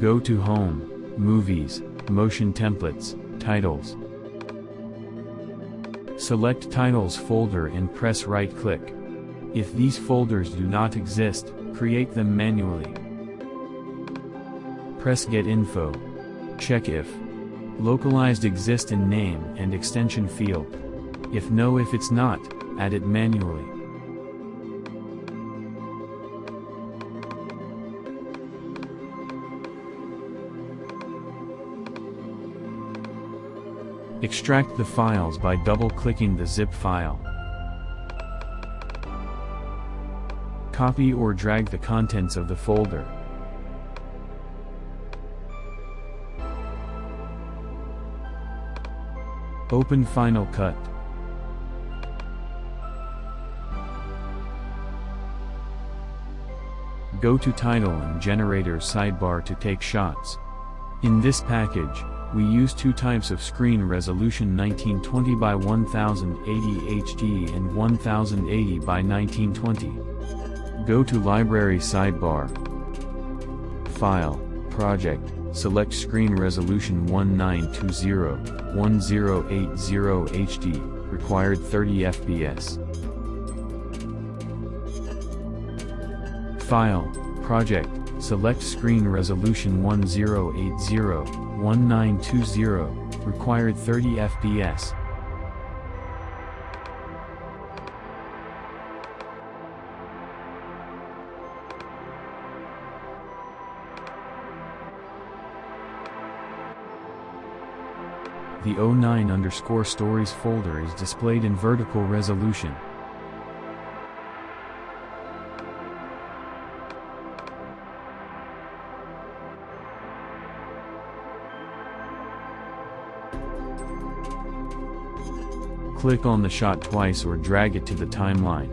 Go to Home, Movies, Motion Templates, Titles. Select Titles folder and press right-click. If these folders do not exist, create them manually. Press Get Info. Check if localized exist in name and extension field. If no if it's not, add it manually. Extract the files by double-clicking the zip file. Copy or drag the contents of the folder. Open Final Cut. Go to Title and Generator sidebar to take shots. In this package, we use two types of screen resolution 1920 by 1080 HD and 1080 by 1920. Go to Library sidebar. File, Project, select Screen Resolution 1920, 1080 HD, required 30 FPS. File, Project, select Screen Resolution 1080, 1920, required 30 FPS. The 09 underscore stories folder is displayed in vertical resolution. Click on the shot twice or drag it to the timeline.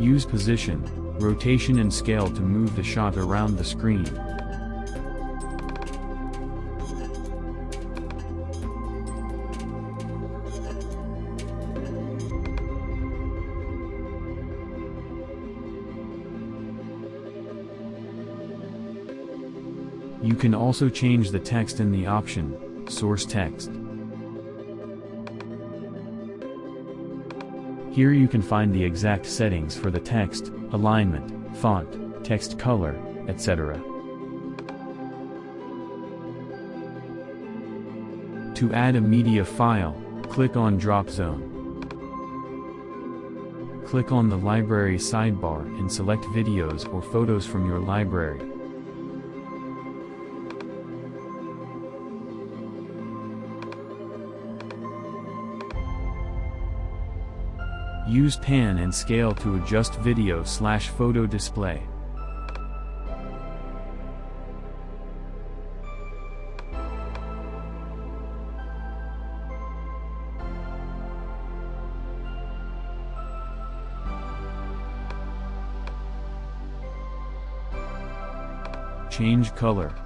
Use position, rotation and scale to move the shot around the screen. Can also change the text in the option, Source Text. Here you can find the exact settings for the text, alignment, font, text color, etc. To add a media file, click on Drop Zone. Click on the Library sidebar and select videos or photos from your library. Use pan and scale to adjust video slash photo display. Change color.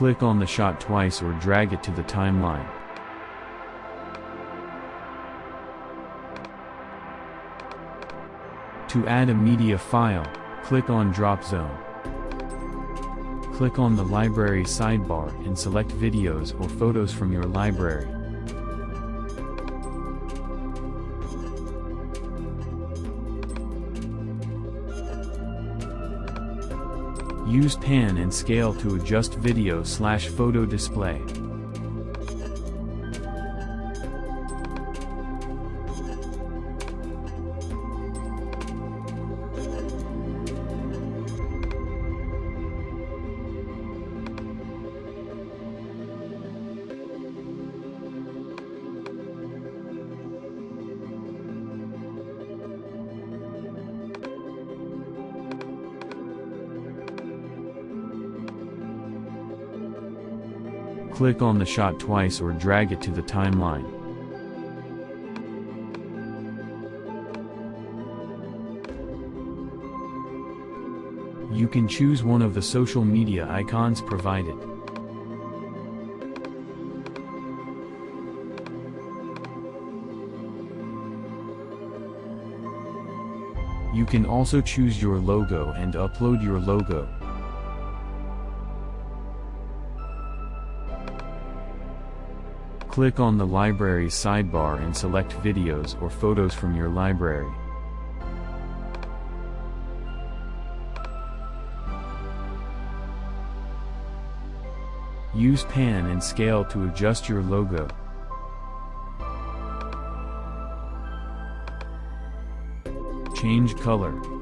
Click on the shot twice or drag it to the timeline. To add a media file, click on Drop Zone. Click on the Library sidebar and select videos or photos from your library. Use pan and scale to adjust video slash photo display. Click on the shot twice or drag it to the timeline. You can choose one of the social media icons provided. You can also choose your logo and upload your logo. Click on the library sidebar and select videos or photos from your library. Use pan and scale to adjust your logo. Change color.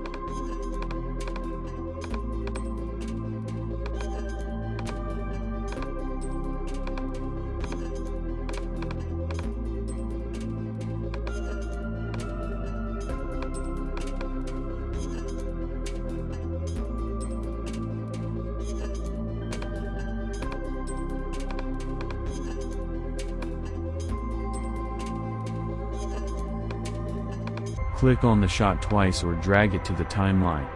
Click on the shot twice or drag it to the timeline.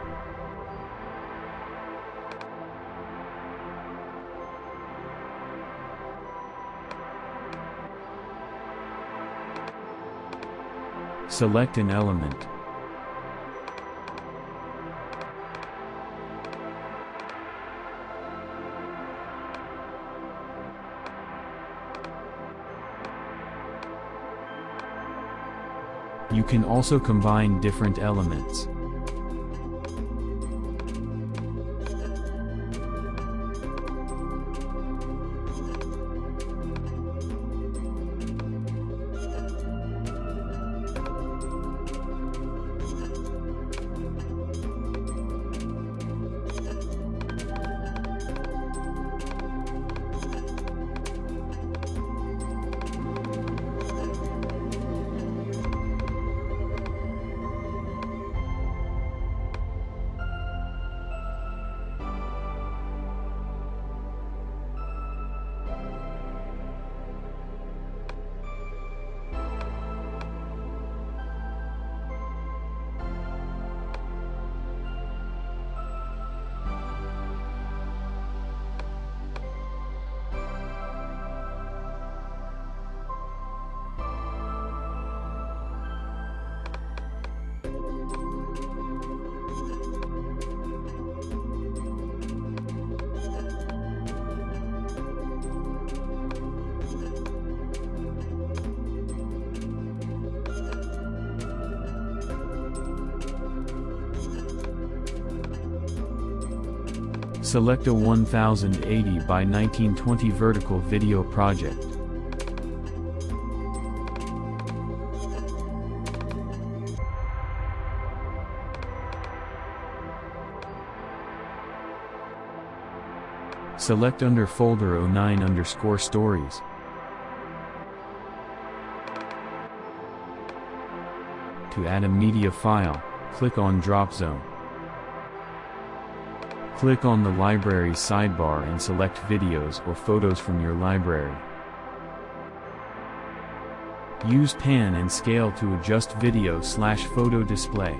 Select an element. You can also combine different elements. Select a 1080 by 1920 vertical video project. Select under folder 09 underscore stories. To add a media file, click on drop zone. Click on the library sidebar and select videos or photos from your library. Use pan and scale to adjust video slash photo display.